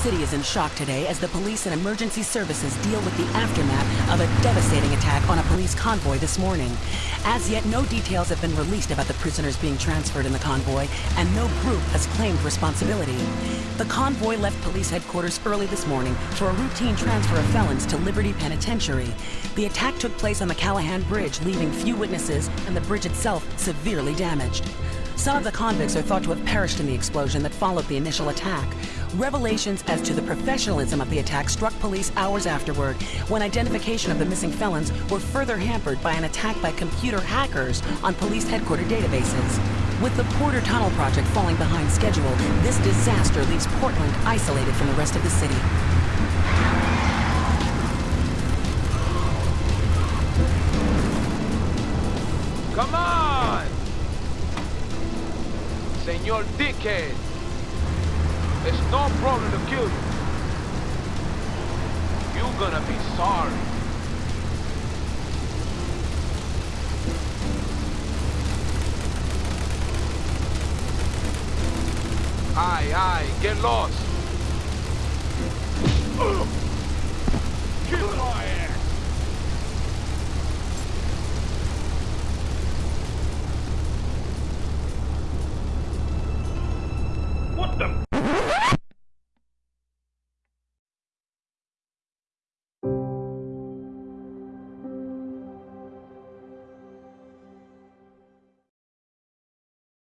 city is in shock today as the police and emergency services deal with the aftermath of a devastating attack on a police convoy this morning. As yet, no details have been released about the prisoners being transferred in the convoy, and no group has claimed responsibility. The convoy left police headquarters early this morning for a routine transfer of felons to Liberty Penitentiary. The attack took place on the Callahan Bridge, leaving few witnesses and the bridge itself severely damaged. Some of the convicts are thought to have perished in the explosion that followed the initial attack. Revelations as to the professionalism of the attack struck police hours afterward, when identification of the missing felons were further hampered by an attack by computer hackers on police headquarters databases. With the Porter Tunnel project falling behind schedule, this disaster leaves Portland isolated from the rest of the city. Come on! Senor Dickhead! It's no problem to kill you. You're gonna be sorry. Aye, aye, get lost. Kill my ass! What the?